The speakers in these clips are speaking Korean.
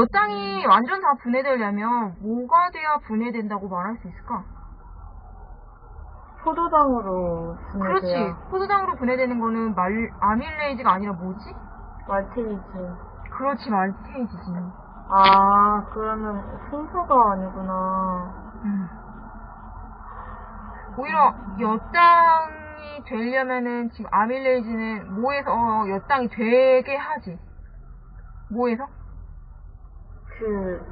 몇 땅이 완전 다 분해되려면 뭐가 돼야 분해된다고 말할 수 있을까? 포도당으로 그렇지. 분해돼야 포도당으로 분해되는 거는 말, 아밀레이즈가 아니라 뭐지? 말테이즈. 그렇지, 말테이즈지. 아, 그러면 순서가 아니구나. 음. 오히려 엿당이 되려면은 지금 아밀레이즈는 뭐에서 엿당이 되게 하지. 뭐에서? 그,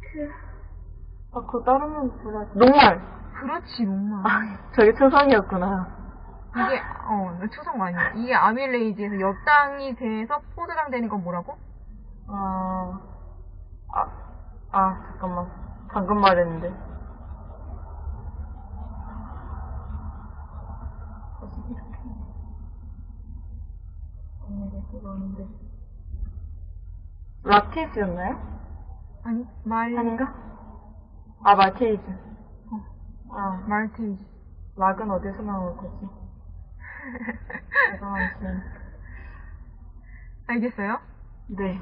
그, 아, 그거 다른 건 몰랐지. 녹말! 그렇지, 목마. 아, 저게 초성이었구나. 이게, 어, 초성 아니야. 이게 아밀레이즈에서 엿당이 돼서 포도당 되는 건 뭐라고? 아, 아, 아, 잠깐만. 방금 말했는데. 다시 이렇게. 그거는데. 라테이즈였나요? 아니, 말, 아닌가? 아, 말테이즈. 어. 아, 말테이즈. 락은 어디서 나올 거지? 알겠어요? 네.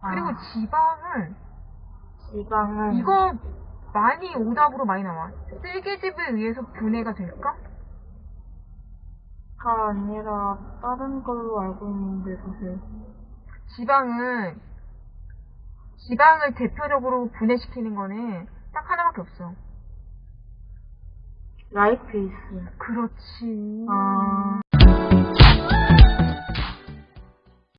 아, 그리고 지방은, 지방은. 이거 많이 오답으로 많이 나와. 쓸개집에 의해서 분해가 될까? 가 아니라 다른 걸로 알고 있는데 사실 지방은 지방을 대표적으로 분해시키는 거는 딱 하나밖에 없어. 라이페이스 그렇지. 아